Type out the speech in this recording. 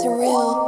Surreal.